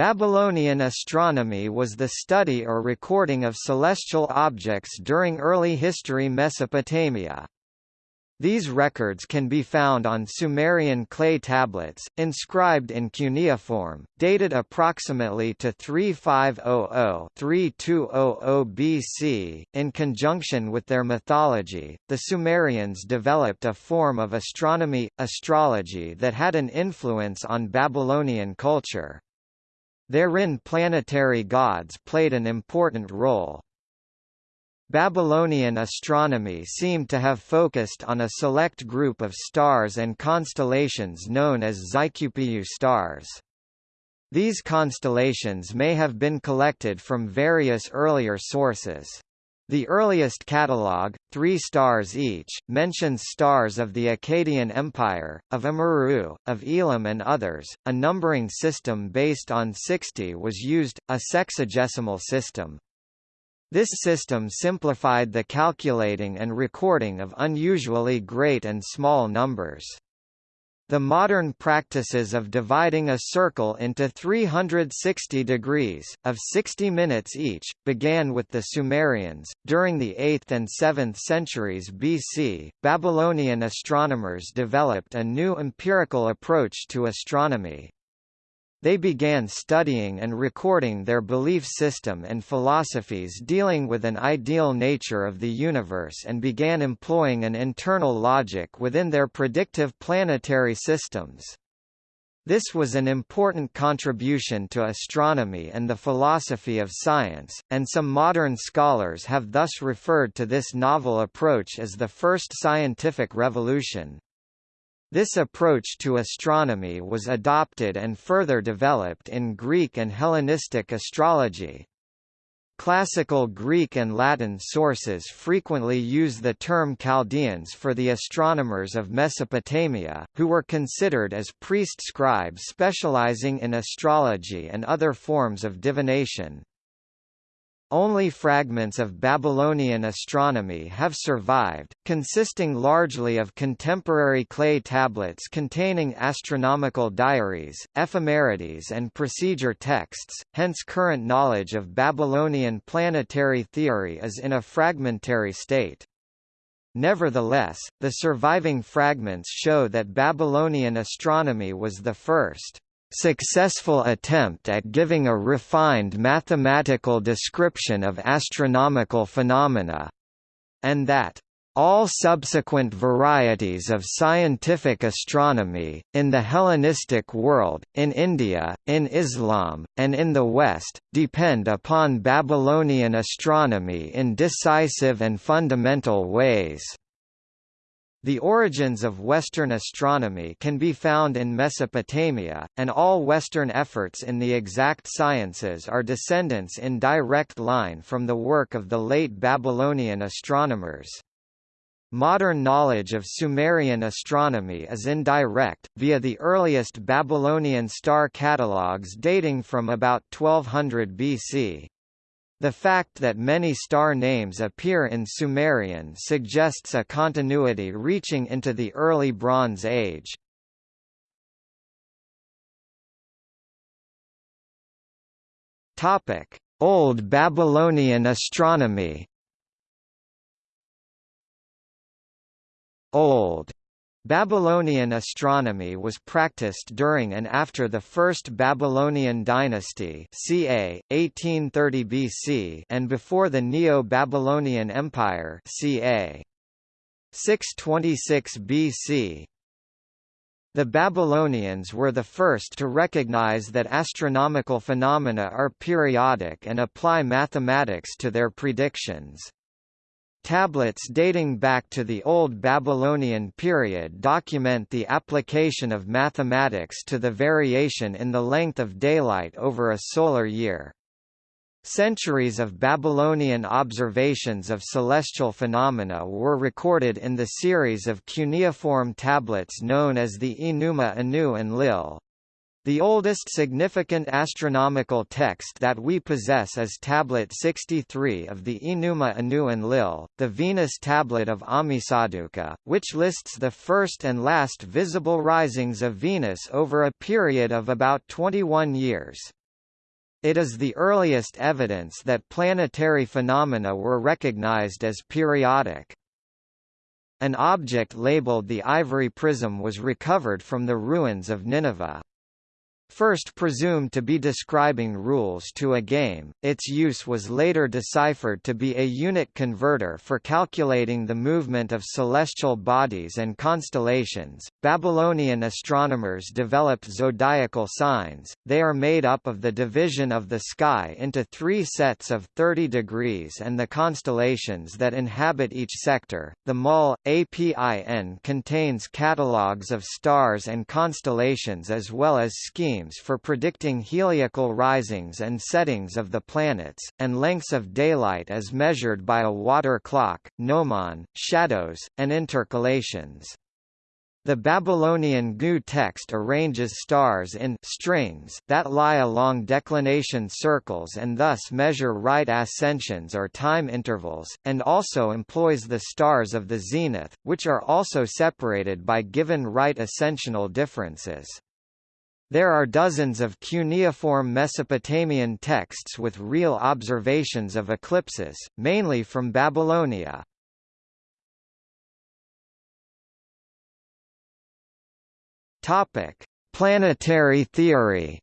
Babylonian astronomy was the study or recording of celestial objects during early history Mesopotamia. These records can be found on Sumerian clay tablets, inscribed in cuneiform, dated approximately to 3500-3200 BC. In conjunction with their mythology, the Sumerians developed a form of astronomy, astrology that had an influence on Babylonian culture. Therein planetary gods played an important role. Babylonian astronomy seemed to have focused on a select group of stars and constellations known as ziqpu stars. These constellations may have been collected from various earlier sources. The earliest catalogue, three stars each, mentions stars of the Akkadian Empire, of Amurru, of Elam and others. A numbering system based on 60 was used, a sexagesimal system. This system simplified the calculating and recording of unusually great and small numbers. The modern practices of dividing a circle into 360 degrees, of 60 minutes each, began with the Sumerians. During the 8th and 7th centuries BC, Babylonian astronomers developed a new empirical approach to astronomy. They began studying and recording their belief system and philosophies dealing with an ideal nature of the universe and began employing an internal logic within their predictive planetary systems. This was an important contribution to astronomy and the philosophy of science, and some modern scholars have thus referred to this novel approach as the first scientific revolution. This approach to astronomy was adopted and further developed in Greek and Hellenistic astrology. Classical Greek and Latin sources frequently use the term Chaldeans for the astronomers of Mesopotamia, who were considered as priest scribes specializing in astrology and other forms of divination. Only fragments of Babylonian astronomy have survived, consisting largely of contemporary clay tablets containing astronomical diaries, ephemerides and procedure texts, hence current knowledge of Babylonian planetary theory is in a fragmentary state. Nevertheless, the surviving fragments show that Babylonian astronomy was the first successful attempt at giving a refined mathematical description of astronomical phenomena, and that all subsequent varieties of scientific astronomy, in the Hellenistic world, in India, in Islam, and in the West, depend upon Babylonian astronomy in decisive and fundamental ways. The origins of Western astronomy can be found in Mesopotamia, and all Western efforts in the exact sciences are descendants in direct line from the work of the late Babylonian astronomers. Modern knowledge of Sumerian astronomy is indirect, via the earliest Babylonian star catalogues dating from about 1200 BC. The fact that many star names appear in Sumerian suggests a continuity reaching into the early Bronze Age. Topic: Old Babylonian astronomy. Old Babylonian astronomy was practiced during and after the First Babylonian dynasty ca. 1830 BC and before the Neo-Babylonian Empire ca. 626 BC. The Babylonians were the first to recognize that astronomical phenomena are periodic and apply mathematics to their predictions. Tablets dating back to the Old Babylonian period document the application of mathematics to the variation in the length of daylight over a solar year. Centuries of Babylonian observations of celestial phenomena were recorded in the series of cuneiform tablets known as the Enuma Anu Enlil. The oldest significant astronomical text that we possess is Tablet 63 of the Enuma Anu Enlil, the Venus tablet of Ammisaduqa, which lists the first and last visible risings of Venus over a period of about 21 years. It is the earliest evidence that planetary phenomena were recognized as periodic. An object labeled the ivory prism was recovered from the ruins of Nineveh. First presumed to be describing rules to a game, its use was later deciphered to be a unit converter for calculating the movement of celestial bodies and constellations. Babylonian astronomers developed zodiacal signs. They are made up of the division of the sky into three sets of 30 degrees and the constellations that inhabit each sector. The MUL APIN contains catalogues of stars and constellations as well as schemes for predicting heliacal risings and settings of the planets, and lengths of daylight as measured by a water clock, gnomon, shadows, and intercalations. The Babylonian GU text arranges stars in strings that lie along declination circles and thus measure right ascensions or time intervals, and also employs the stars of the zenith, which are also separated by given right ascensional differences. There are dozens of cuneiform Mesopotamian texts with real observations of eclipses, mainly from Babylonia. Topic: Planetary theory.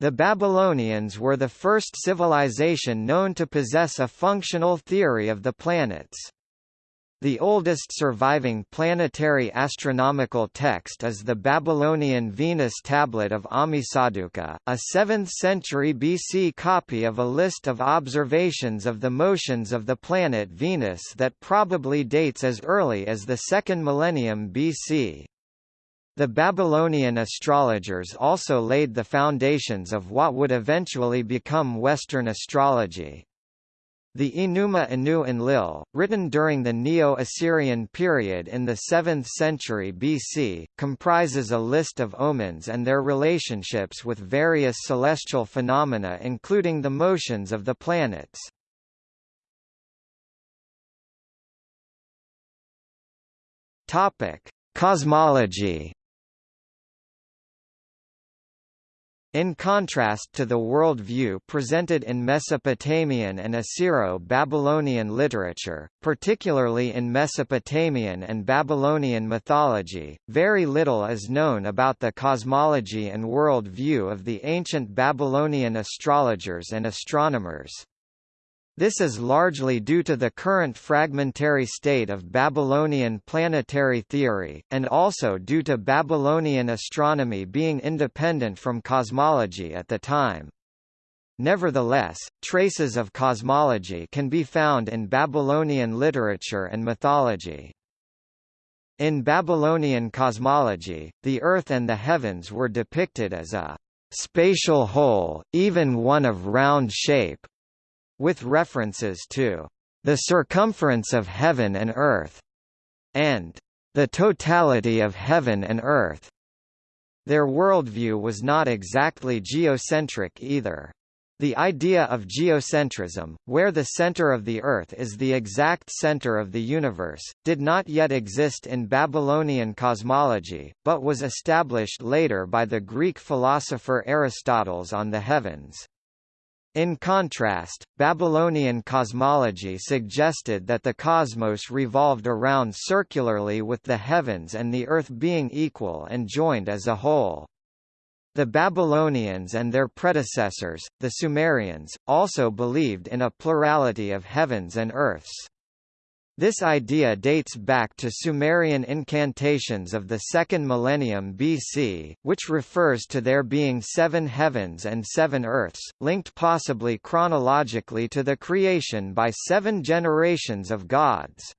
The Babylonians were the first civilization known to possess a functional theory of the planets. The oldest surviving planetary astronomical text is the Babylonian Venus tablet of Ammisaduqa, a 7th century BC copy of a list of observations of the motions of the planet Venus that probably dates as early as the second millennium BC. The Babylonian astrologers also laid the foundations of what would eventually become Western astrology. The Enuma Anu Enlil, written during the Neo-Assyrian period in the 7th century BC, comprises a list of omens and their relationships with various celestial phenomena including the motions of the planets. Cosmology In contrast to the world view presented in Mesopotamian and Assyro-Babylonian literature, particularly in Mesopotamian and Babylonian mythology, very little is known about the cosmology and world view of the ancient Babylonian astrologers and astronomers. This is largely due to the current fragmentary state of Babylonian planetary theory, and also due to Babylonian astronomy being independent from cosmology at the time. Nevertheless, traces of cosmology can be found in Babylonian literature and mythology. In Babylonian cosmology, the Earth and the heavens were depicted as a spatial whole, even one of round shape, with references to the circumference of heaven and earth, and the totality of heaven and earth. Their worldview was not exactly geocentric either. The idea of geocentrism, where the center of the Earth is the exact center of the universe, did not yet exist in Babylonian cosmology, but was established later by the Greek philosopher Aristotle's on the heavens. In contrast, Babylonian cosmology suggested that the cosmos revolved around circularly with the heavens and the earth being equal and joined as a whole. The Babylonians and their predecessors, the Sumerians, also believed in a plurality of heavens and earths. This idea dates back to Sumerian incantations of the second millennium BC, which refers to there being seven heavens and seven earths, linked possibly chronologically to the creation by seven generations of gods.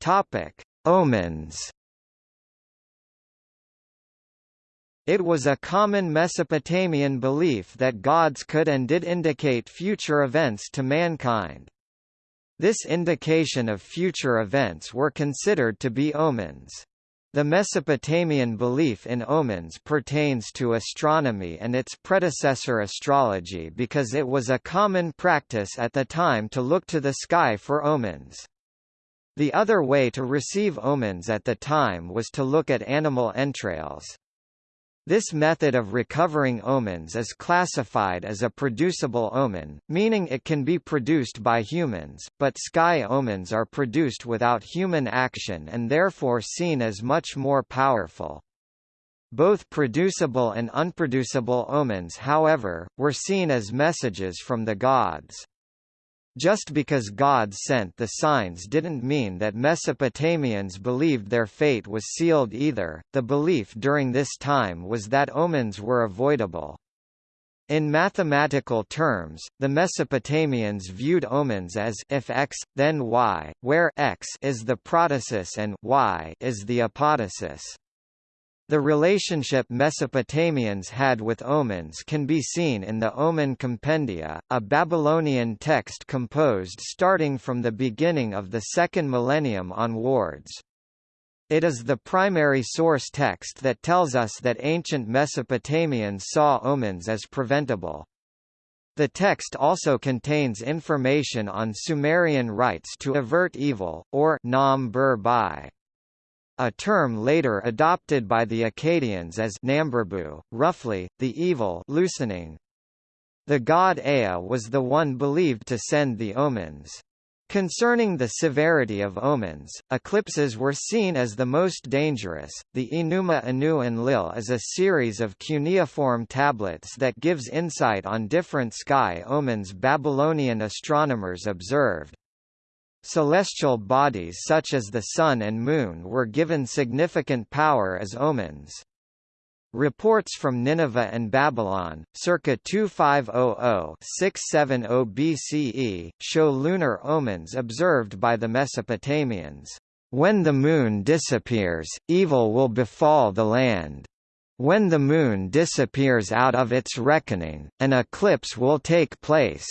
Topic: Omens It was a common Mesopotamian belief that gods could and did indicate future events to mankind. This indication of future events were considered to be omens. The Mesopotamian belief in omens pertains to astronomy and its predecessor astrology because it was a common practice at the time to look to the sky for omens. The other way to receive omens at the time was to look at animal entrails. This method of recovering omens is classified as a producible omen, meaning it can be produced by humans, but sky omens are produced without human action and therefore seen as much more powerful. Both producible and unproducible omens however, were seen as messages from the gods. Just because God sent the signs didn't mean that Mesopotamians believed their fate was sealed either, the belief during this time was that omens were avoidable. In mathematical terms, the Mesopotamians viewed omens as if x, then y, where x is the protasis and y is the apodosis. The relationship Mesopotamians had with omens can be seen in the Omen Compendia, a Babylonian text composed starting from the beginning of the second millennium onwards. It is the primary source text that tells us that ancient Mesopotamians saw omens as preventable. The text also contains information on Sumerian rites to avert evil, or nam bur bai a term later adopted by the Akkadians as Namburbu, roughly, the evil loosening. The god Ea was the one believed to send the omens. Concerning the severity of omens, eclipses were seen as the most dangerous. The Enuma Anu Enlil is a series of cuneiform tablets that gives insight on different sky omens Babylonian astronomers observed. Celestial bodies such as the Sun and Moon were given significant power as omens. Reports from Nineveh and Babylon, circa 2500-670 BCE, show lunar omens observed by the Mesopotamians. When the moon disappears, evil will befall the land. When the moon disappears out of its reckoning, an eclipse will take place.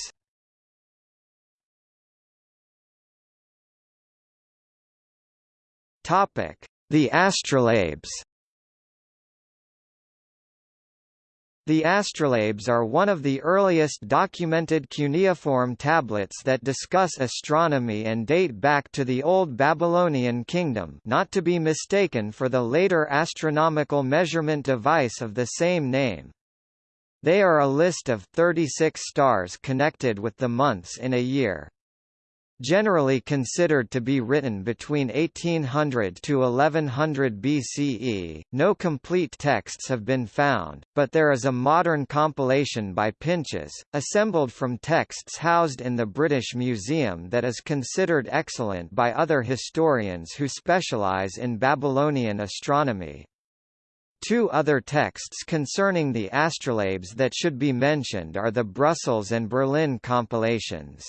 Topic: The astrolabes. The astrolabes are one of the earliest documented cuneiform tablets that discuss astronomy and date back to the Old Babylonian kingdom not to be mistaken for the later astronomical measurement device of the same name. They are a list of 36 stars connected with the months in a year. Generally considered to be written between 1800 to 1100 BCE, no complete texts have been found, but there is a modern compilation by Pinches, assembled from texts housed in the British Museum that is considered excellent by other historians who specialise in Babylonian astronomy. Two other texts concerning the astrolabes that should be mentioned are the Brussels and Berlin compilations.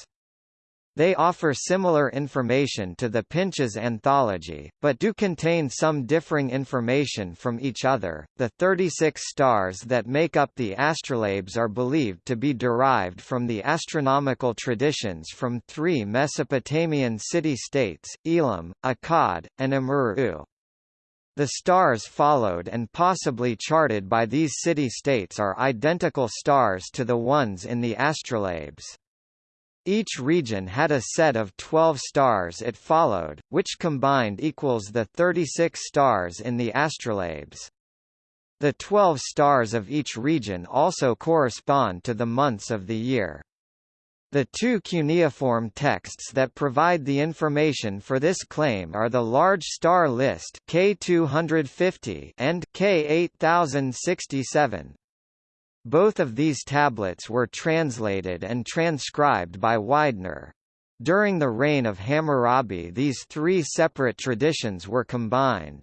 They offer similar information to the Pinches anthology, but do contain some differing information from each other. The 36 stars that make up the astrolabes are believed to be derived from the astronomical traditions from three Mesopotamian city-states, Elam, Akkad, and Amurru. The stars followed and possibly charted by these city-states are identical stars to the ones in the astrolabes. Each region had a set of 12 stars it followed, which combined equals the 36 stars in the astrolabes. The 12 stars of each region also correspond to the months of the year. The two cuneiform texts that provide the information for this claim are the Large Star List K250 and K8067. Both of these tablets were translated and transcribed by Weidner. During the reign of Hammurabi these three separate traditions were combined.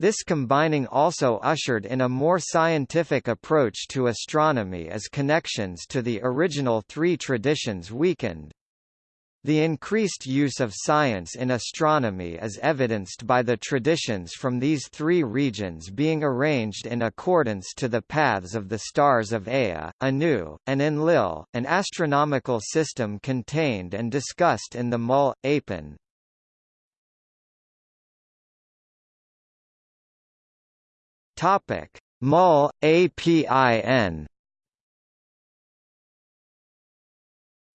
This combining also ushered in a more scientific approach to astronomy as connections to the original three traditions weakened. The increased use of science in astronomy is evidenced by the traditions from these three regions being arranged in accordance to the paths of the stars of Ea, Anu, and Enlil, an astronomical system contained and discussed in the Mul, Apin. Mul, APIN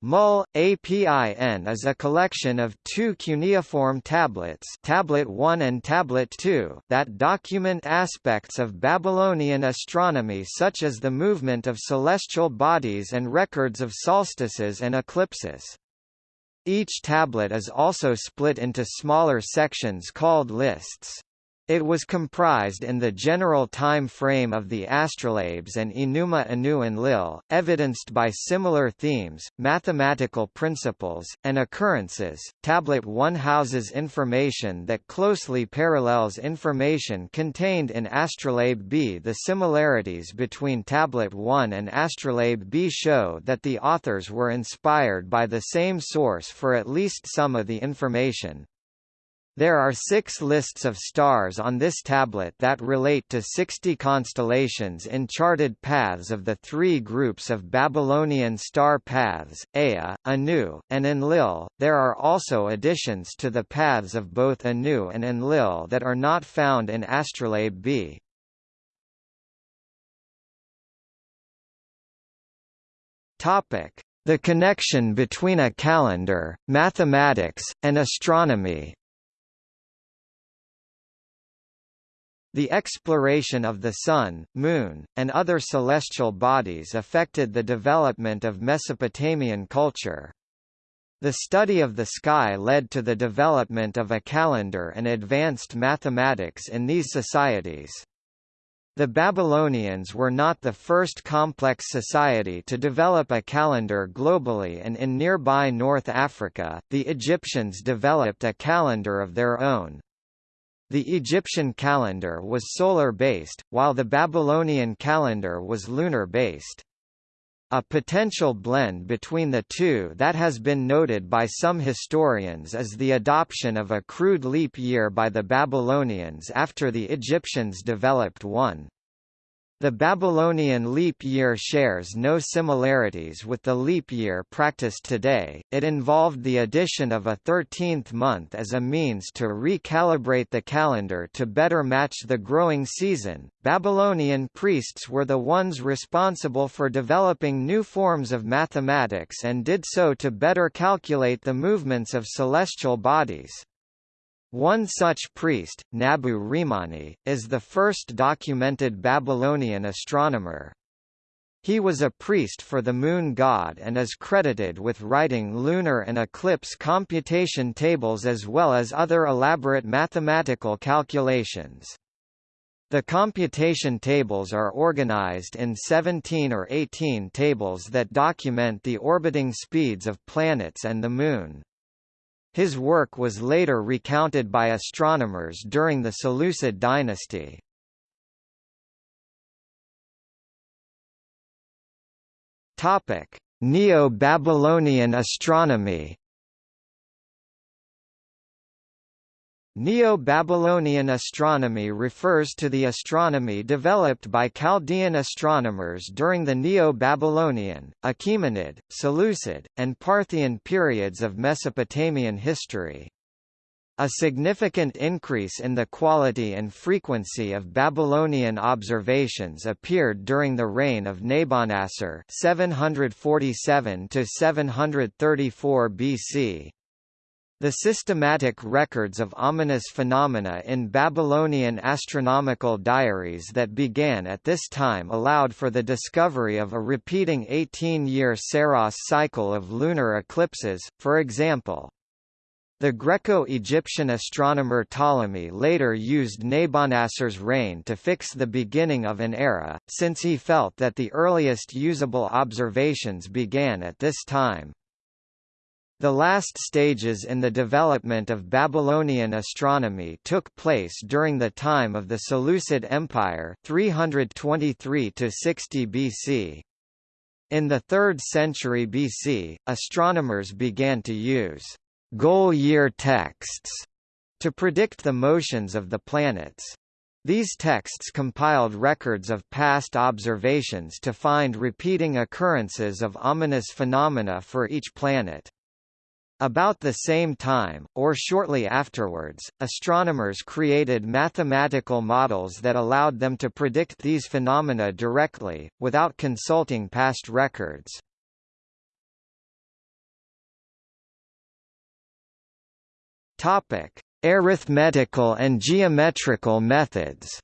MUL, APIN is a collection of two cuneiform tablets Tablet 1 and Tablet 2 that document aspects of Babylonian astronomy such as the movement of celestial bodies and records of solstices and eclipses. Each tablet is also split into smaller sections called lists. It was comprised in the general time frame of the astrolabes and Enuma Anu Enlil, evidenced by similar themes, mathematical principles, and occurrences. Tablet 1 houses information that closely parallels information contained in Astrolabe B. The similarities between Tablet 1 and Astrolabe B show that the authors were inspired by the same source for at least some of the information, there are six lists of stars on this tablet that relate to 60 constellations in charted paths of the three groups of Babylonian star paths, Ea, Anu, and Enlil. There are also additions to the paths of both Anu and Enlil that are not found in Astrolabe B. Topic: The connection between a calendar, mathematics, and astronomy. The exploration of the Sun, Moon, and other celestial bodies affected the development of Mesopotamian culture. The study of the sky led to the development of a calendar and advanced mathematics in these societies. The Babylonians were not the first complex society to develop a calendar globally and in nearby North Africa, the Egyptians developed a calendar of their own. The Egyptian calendar was solar-based, while the Babylonian calendar was lunar-based. A potential blend between the two that has been noted by some historians is the adoption of a crude leap year by the Babylonians after the Egyptians developed one. The Babylonian leap year shares no similarities with the leap year practiced today, it involved the addition of a 13th month as a means to recalibrate the calendar to better match the growing season. Babylonian priests were the ones responsible for developing new forms of mathematics and did so to better calculate the movements of celestial bodies. One such priest, Nabu Rimani, is the first documented Babylonian astronomer. He was a priest for the moon god and is credited with writing lunar and eclipse computation tables as well as other elaborate mathematical calculations. The computation tables are organized in 17 or 18 tables that document the orbiting speeds of planets and the Moon. His work was later recounted by astronomers during the Seleucid dynasty. Neo-Babylonian astronomy Neo-Babylonian astronomy refers to the astronomy developed by Chaldean astronomers during the Neo-Babylonian, Achaemenid, Seleucid, and Parthian periods of Mesopotamian history. A significant increase in the quality and frequency of Babylonian observations appeared during the reign of Nabonassar 747 734 BC. The systematic records of ominous phenomena in Babylonian astronomical diaries that began at this time allowed for the discovery of a repeating 18-year Saros cycle of lunar eclipses, for example. The Greco-Egyptian astronomer Ptolemy later used Nabonassar's reign to fix the beginning of an era, since he felt that the earliest usable observations began at this time. The last stages in the development of Babylonian astronomy took place during the time of the Seleucid Empire 323 60 BC. In the 3rd century BC, astronomers began to use goal year texts to predict the motions of the planets. These texts compiled records of past observations to find repeating occurrences of ominous phenomena for each planet. About the same time, or shortly afterwards, astronomers created mathematical models that allowed them to predict these phenomena directly, without consulting past records. Arithmetical and geometrical methods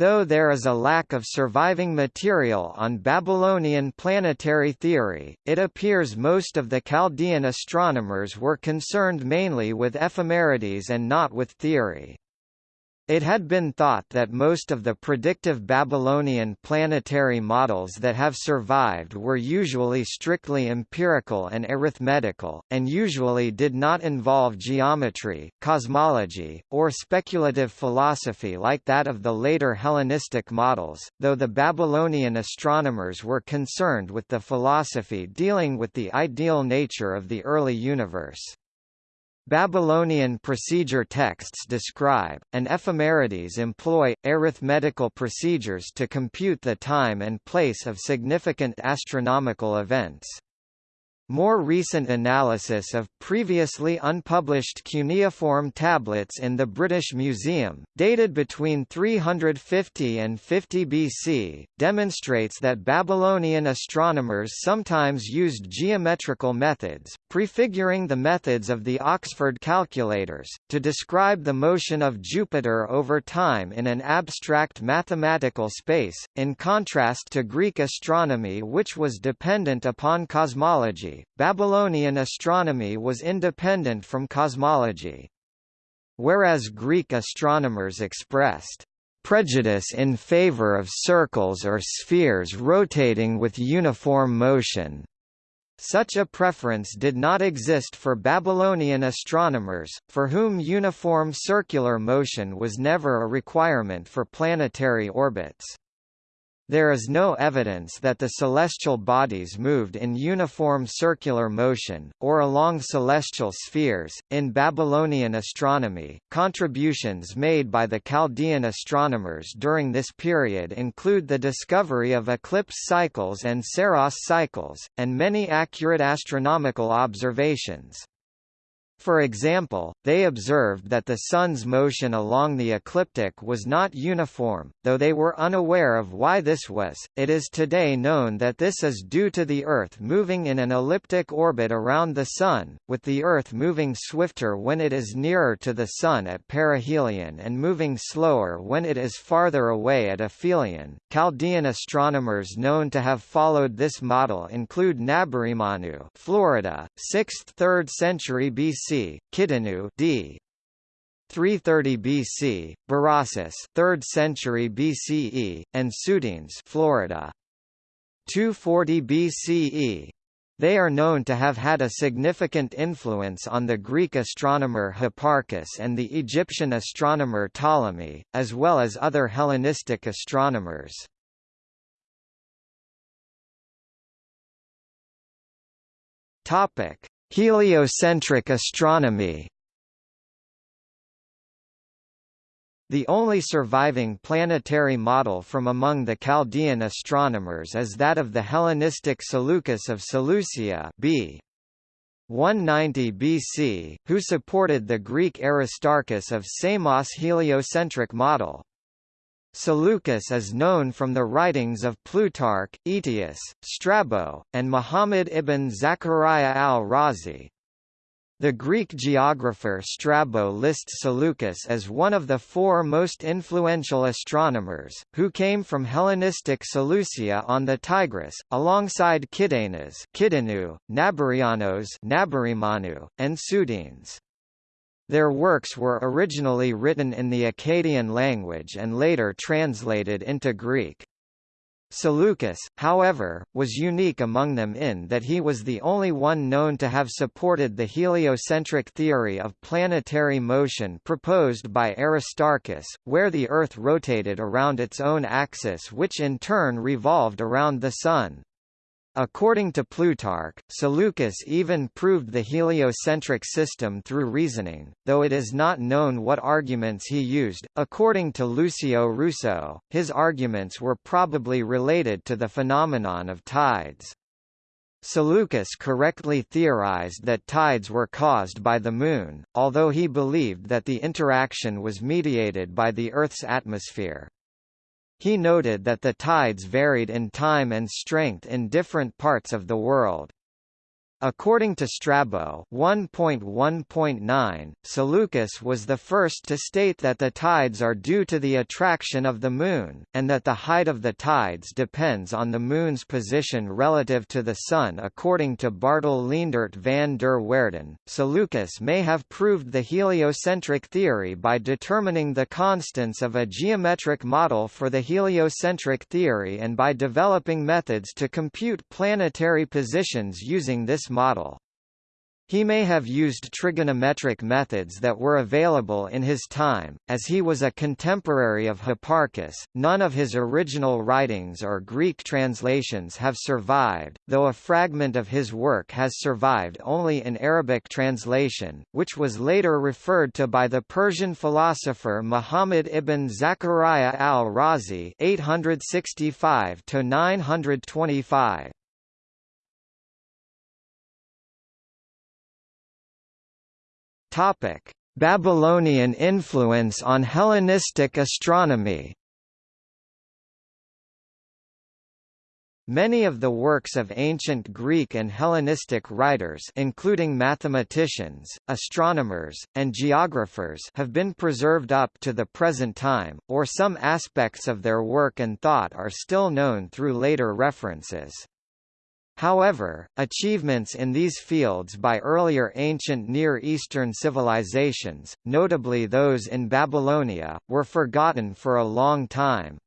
Though there is a lack of surviving material on Babylonian planetary theory, it appears most of the Chaldean astronomers were concerned mainly with ephemerides and not with theory. It had been thought that most of the predictive Babylonian planetary models that have survived were usually strictly empirical and arithmetical, and usually did not involve geometry, cosmology, or speculative philosophy like that of the later Hellenistic models, though the Babylonian astronomers were concerned with the philosophy dealing with the ideal nature of the early universe. Babylonian procedure texts describe, and ephemerides employ, arithmetical procedures to compute the time and place of significant astronomical events. More recent analysis of previously unpublished cuneiform tablets in the British Museum, dated between 350 and 50 BC, demonstrates that Babylonian astronomers sometimes used geometrical methods, prefiguring the methods of the Oxford calculators, to describe the motion of Jupiter over time in an abstract mathematical space, in contrast to Greek astronomy which was dependent upon cosmology Babylonian astronomy was independent from cosmology. Whereas Greek astronomers expressed prejudice in favor of circles or spheres rotating with uniform motion. Such a preference did not exist for Babylonian astronomers, for whom uniform circular motion was never a requirement for planetary orbits. There is no evidence that the celestial bodies moved in uniform circular motion, or along celestial spheres. In Babylonian astronomy, contributions made by the Chaldean astronomers during this period include the discovery of eclipse cycles and Saros cycles, and many accurate astronomical observations. For example, they observed that the Sun's motion along the ecliptic was not uniform, though they were unaware of why this was. It is today known that this is due to the Earth moving in an elliptic orbit around the Sun, with the Earth moving swifter when it is nearer to the Sun at perihelion and moving slower when it is farther away at aphelion. Chaldean astronomers known to have followed this model include Nabarimanu, Florida, 6th–3rd century BC BC, Kidinu d. 330 BC, Berossus 3rd century BCE, and Sudines Florida. 240 BCE. They are known to have had a significant influence on the Greek astronomer Hipparchus and the Egyptian astronomer Ptolemy, as well as other Hellenistic astronomers. Topic: Heliocentric astronomy The only surviving planetary model from among the Chaldean astronomers is that of the Hellenistic Seleucus of Seleucia b. 190 BC, who supported the Greek Aristarchus of Samos heliocentric model. Seleucus is known from the writings of Plutarch, Aetius, Strabo, and Muhammad ibn Zachariah al-Razi. The Greek geographer Strabo lists Seleucus as one of the four most influential astronomers, who came from Hellenistic Seleucia on the Tigris, alongside Kidenas Kidinu, Nabarianos Nabarimanu, and Sudines. Their works were originally written in the Akkadian language and later translated into Greek. Seleucus, however, was unique among them in that he was the only one known to have supported the heliocentric theory of planetary motion proposed by Aristarchus, where the Earth rotated around its own axis which in turn revolved around the Sun. According to Plutarch, Seleucus even proved the heliocentric system through reasoning, though it is not known what arguments he used. According to Lucio Russo, his arguments were probably related to the phenomenon of tides. Seleucus correctly theorized that tides were caused by the Moon, although he believed that the interaction was mediated by the Earth's atmosphere. He noted that the tides varied in time and strength in different parts of the world. According to Strabo 1.1.9, Seleucus was the first to state that the tides are due to the attraction of the Moon, and that the height of the tides depends on the Moon's position relative to the Sun according to Bartel Leendert van der Waerden. Seleucus may have proved the heliocentric theory by determining the constants of a geometric model for the heliocentric theory and by developing methods to compute planetary positions using this model. He may have used trigonometric methods that were available in his time, as he was a contemporary of Hipparchus. None of his original writings or Greek translations have survived, though a fragment of his work has survived only in Arabic translation, which was later referred to by the Persian philosopher Muhammad ibn Zakaria al-Razi (865–925). Topic: Babylonian influence on Hellenistic astronomy. Many of the works of ancient Greek and Hellenistic writers including mathematicians, astronomers, and geographers have been preserved up to the present time, or some aspects of their work and thought are still known through later references. However, achievements in these fields by earlier ancient Near Eastern civilizations, notably those in Babylonia, were forgotten for a long time.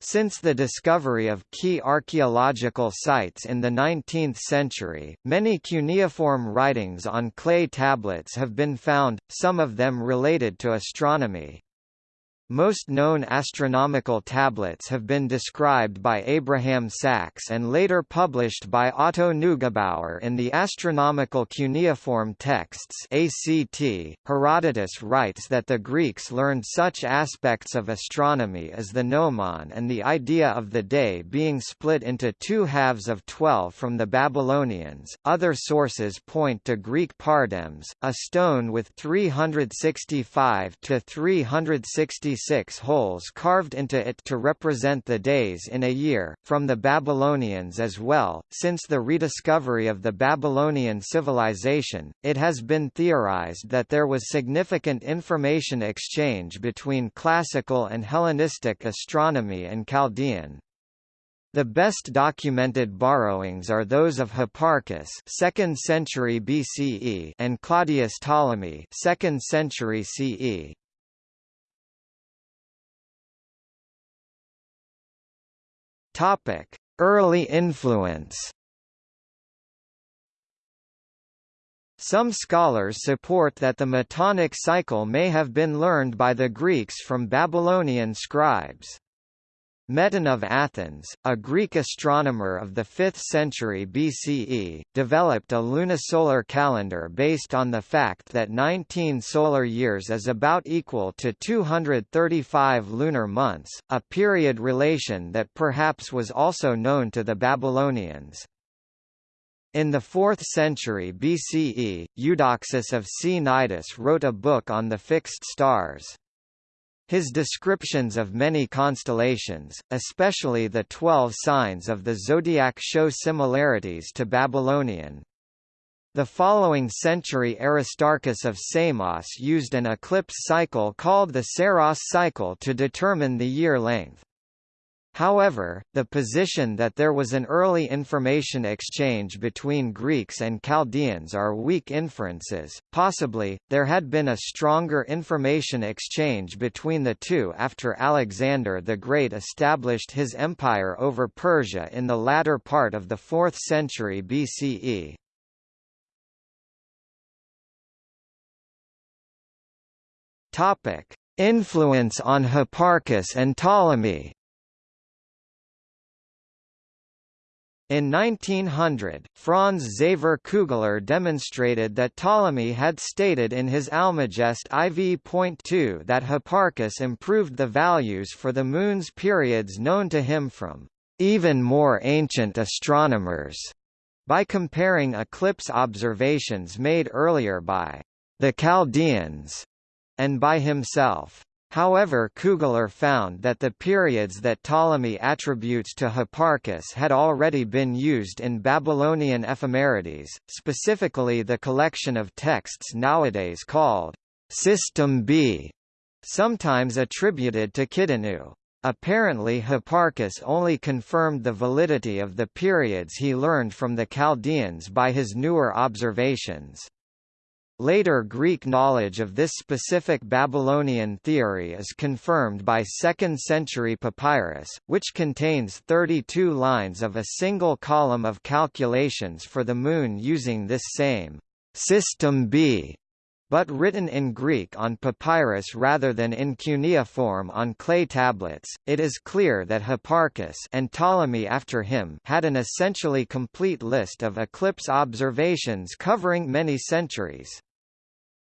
Since the discovery of key archaeological sites in the 19th century, many cuneiform writings on clay tablets have been found, some of them related to astronomy. Most known astronomical tablets have been described by Abraham Sachs and later published by Otto Neugebauer in the Astronomical Cuneiform Texts ACT. Herodotus writes that the Greeks learned such aspects of astronomy as the gnomon and the idea of the day being split into two halves of 12 from the Babylonians. Other sources point to Greek pardems, a stone with 365 to 360 Six holes carved into it to represent the days in a year, from the Babylonians as well. Since the rediscovery of the Babylonian civilization, it has been theorized that there was significant information exchange between classical and Hellenistic astronomy and Chaldean. The best documented borrowings are those of Hipparchus 2nd century BCE and Claudius Ptolemy 2nd century CE. Topic: Early influence. Some scholars support that the Metonic cycle may have been learned by the Greeks from Babylonian scribes. Meton of Athens, a Greek astronomer of the 5th century BCE, developed a lunisolar calendar based on the fact that 19 solar years is about equal to 235 lunar months, a period relation that perhaps was also known to the Babylonians. In the 4th century BCE, Eudoxus of Cnidus wrote a book on the fixed stars. His descriptions of many constellations, especially the twelve signs of the zodiac show similarities to Babylonian. The following century Aristarchus of Samos used an eclipse cycle called the Saros cycle to determine the year length. However, the position that there was an early information exchange between Greeks and Chaldeans are weak inferences. Possibly, there had been a stronger information exchange between the two after Alexander the Great established his empire over Persia in the latter part of the 4th century BCE. Topic: Influence on Hipparchus and Ptolemy. In 1900, Franz Xaver Kugler demonstrated that Ptolemy had stated in his Almagest IV.2 that Hipparchus improved the values for the Moon's periods known to him from even more ancient astronomers by comparing eclipse observations made earlier by the Chaldeans and by himself. However Kugler found that the periods that Ptolemy attributes to Hipparchus had already been used in Babylonian ephemerides, specifically the collection of texts nowadays called System B, sometimes attributed to Kidinu. Apparently Hipparchus only confirmed the validity of the periods he learned from the Chaldeans by his newer observations. Later Greek knowledge of this specific Babylonian theory is confirmed by 2nd century papyrus, which contains 32 lines of a single column of calculations for the Moon using this same system B but written in Greek on papyrus rather than in cuneiform on clay tablets, it is clear that Hipparchus and Ptolemy after him had an essentially complete list of eclipse observations covering many centuries.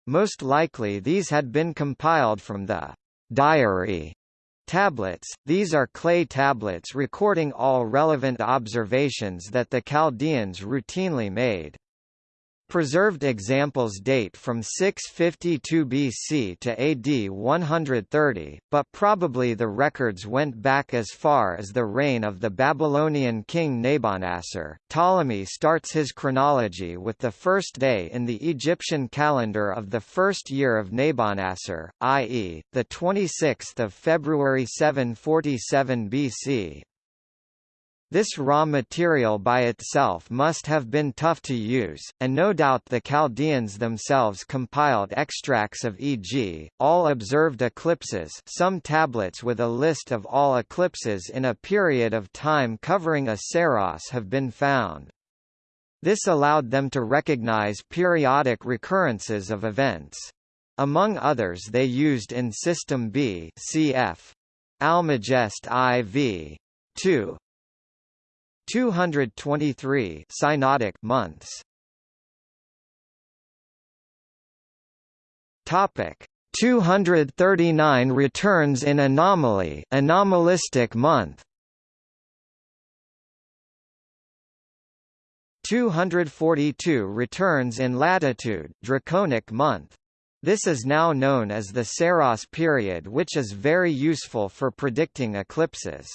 Most likely these had been compiled from the diary tablets, these are clay tablets recording all relevant observations that the Chaldeans routinely made. Preserved examples date from 652 BC to AD 130, but probably the records went back as far as the reign of the Babylonian king Nabonassar. Ptolemy starts his chronology with the first day in the Egyptian calendar of the first year of Nabonassar, i.e., the 26th of February 747 BC, this raw material by itself must have been tough to use, and no doubt the Chaldeans themselves compiled extracts of e.g., all observed eclipses some tablets with a list of all eclipses in a period of time covering a Saros have been found. This allowed them to recognize periodic recurrences of events. Among others they used in System B cf. Almagest IV. 2, 223 synodic months. Topic. 239 returns in anomaly anomalistic month. 242 returns in latitude draconic month. This is now known as the Saros period which is very useful for predicting eclipses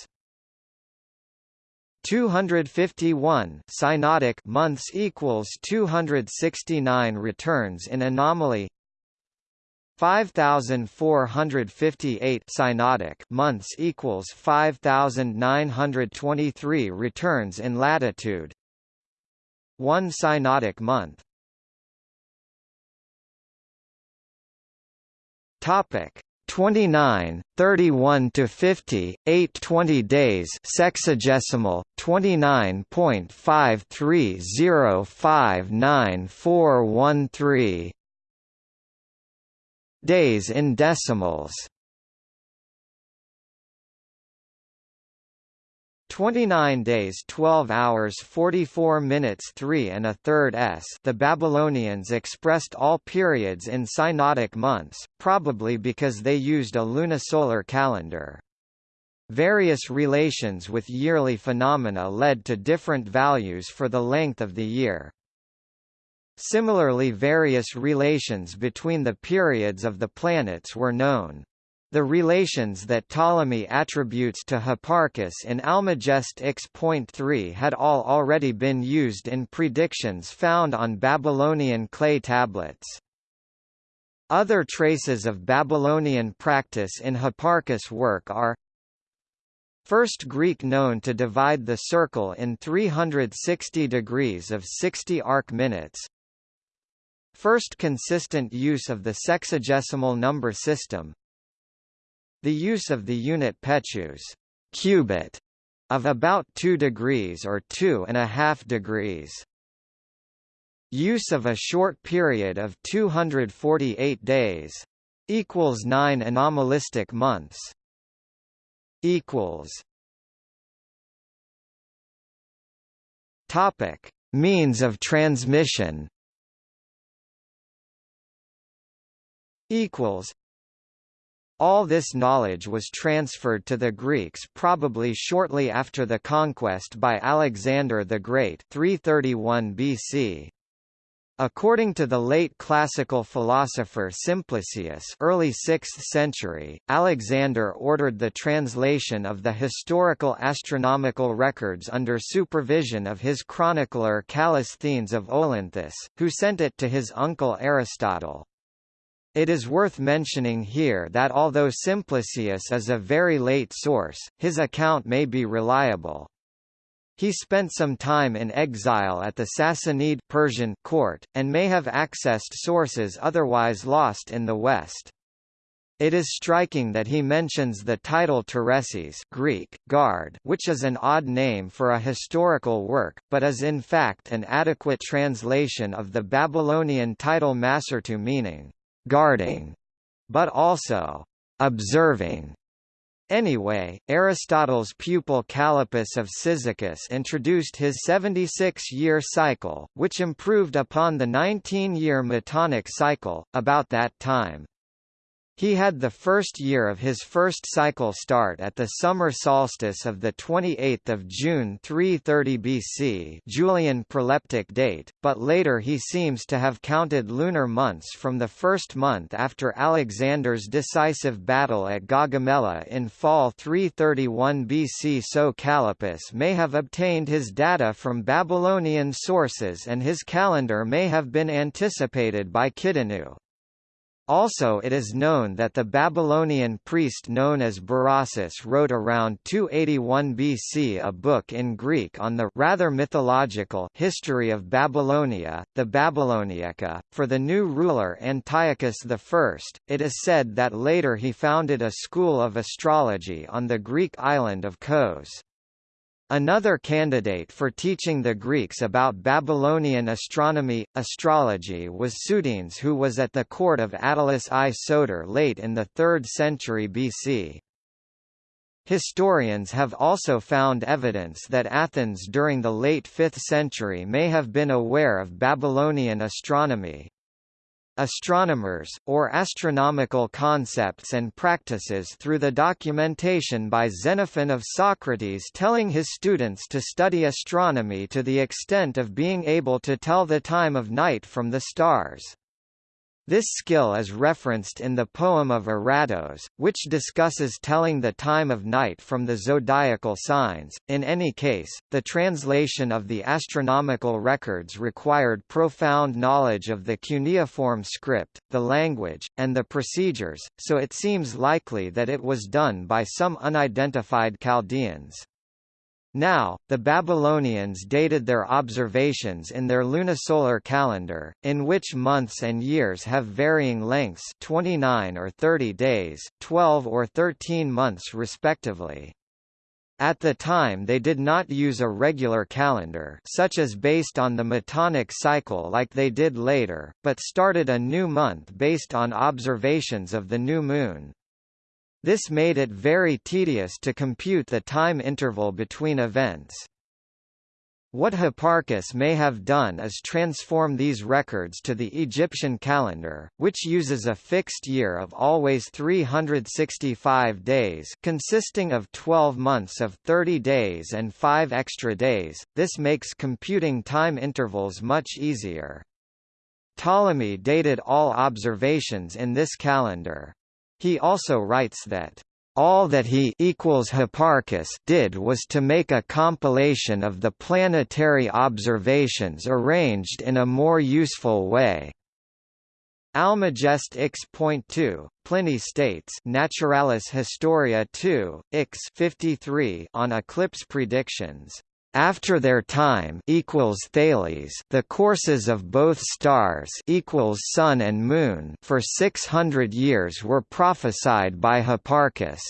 251 synodic months equals 269 returns in anomaly. 5458 synodic months equals 5923 returns in latitude. 1 synodic month. Topic 29, 31 to 50, 8 20 days sexagesimal 29.53059413 days in decimals 29 days 12 hours 44 minutes 3 and a third s the Babylonians expressed all periods in synodic months, probably because they used a lunisolar calendar. Various relations with yearly phenomena led to different values for the length of the year. Similarly various relations between the periods of the planets were known. The relations that Ptolemy attributes to Hipparchus in Almagest X.3 had all already been used in predictions found on Babylonian clay tablets. Other traces of Babylonian practice in Hipparchus' work are First Greek known to divide the circle in 360 degrees of 60 arc minutes First consistent use of the sexagesimal number system the use of the unit pechus cubit of about 2 degrees or 2 and a half degrees. Use of a short period of 248 days equals 9 anomalistic months. Equals. Topic. Means of transmission. Equals all this knowledge was transferred to the Greeks probably shortly after the conquest by Alexander the Great 331 BC. According to the late classical philosopher Simplicius early 6th century, Alexander ordered the translation of the historical astronomical records under supervision of his chronicler Callisthenes of Olynthus, who sent it to his uncle Aristotle. It is worth mentioning here that although Simplicius is a very late source, his account may be reliable. He spent some time in exile at the Sassanid Persian court, and may have accessed sources otherwise lost in the West. It is striking that he mentions the title Teresis Greek, guard, which is an odd name for a historical work, but is in fact an adequate translation of the Babylonian title Masertu meaning, guarding, but also observing. Anyway, Aristotle's pupil Callippus of Cyzicus introduced his 76-year cycle, which improved upon the 19-year Metonic cycle, about that time. He had the first year of his first cycle start at the summer solstice of 28 June 330 BC Julian proleptic date, but later he seems to have counted lunar months from the first month after Alexander's decisive battle at Gaugamela in fall 331 BC so Callippus may have obtained his data from Babylonian sources and his calendar may have been anticipated by Kidinu. Also it is known that the Babylonian priest known as Berossus wrote around 281 BC a book in Greek on the rather mythological history of Babylonia, the Babyloniaca, for the new ruler Antiochus I. It is said that later he founded a school of astrology on the Greek island of Kos. Another candidate for teaching the Greeks about Babylonian astronomy, astrology was Sudines who was at the court of Attalus I Soter late in the 3rd century BC. Historians have also found evidence that Athens during the late 5th century may have been aware of Babylonian astronomy, astronomers, or astronomical concepts and practices through the documentation by Xenophon of Socrates telling his students to study astronomy to the extent of being able to tell the time of night from the stars. This skill is referenced in the poem of Aratos, which discusses telling the time of night from the zodiacal signs. In any case, the translation of the astronomical records required profound knowledge of the cuneiform script, the language, and the procedures, so it seems likely that it was done by some unidentified Chaldeans. Now, the Babylonians dated their observations in their lunisolar calendar, in which months and years have varying lengths 29 or 30 days, 12 or 13 months respectively. At the time they did not use a regular calendar such as based on the Metonic cycle like they did later, but started a new month based on observations of the new moon. This made it very tedious to compute the time interval between events. What Hipparchus may have done is transform these records to the Egyptian calendar, which uses a fixed year of always 365 days consisting of 12 months of 30 days and 5 extra days, this makes computing time intervals much easier. Ptolemy dated all observations in this calendar. He also writes that all that he equals Hipparchus did was to make a compilation of the planetary observations arranged in a more useful way. Almagest X.2, Pliny states Naturalis Historia 2, X 53 on eclipse predictions. After their time equals Thales, the courses of both stars equals Sun and Moon for 600 years were prophesied by Hipparchus.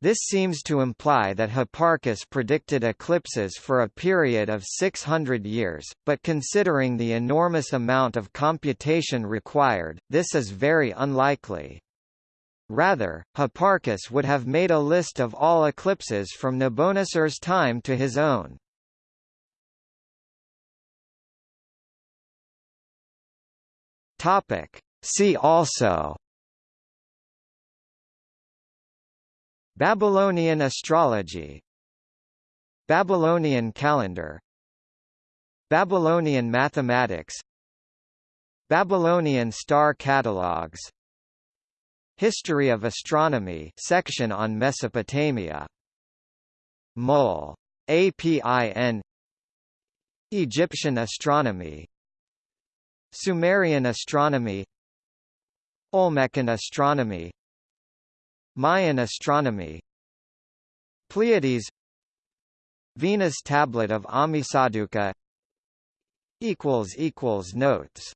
This seems to imply that Hipparchus predicted eclipses for a period of 600 years, but considering the enormous amount of computation required, this is very unlikely. Rather, Hipparchus would have made a list of all eclipses from Nabonassar's time to his own. Topic. See also Babylonian astrology Babylonian calendar Babylonian mathematics Babylonian star catalogs History of astronomy section on Mesopotamia. Mul. APIN Egyptian astronomy. Sumerian astronomy. Olmecan astronomy. Mayan astronomy. Pleiades. Venus tablet of Ammisaduqa equals equals notes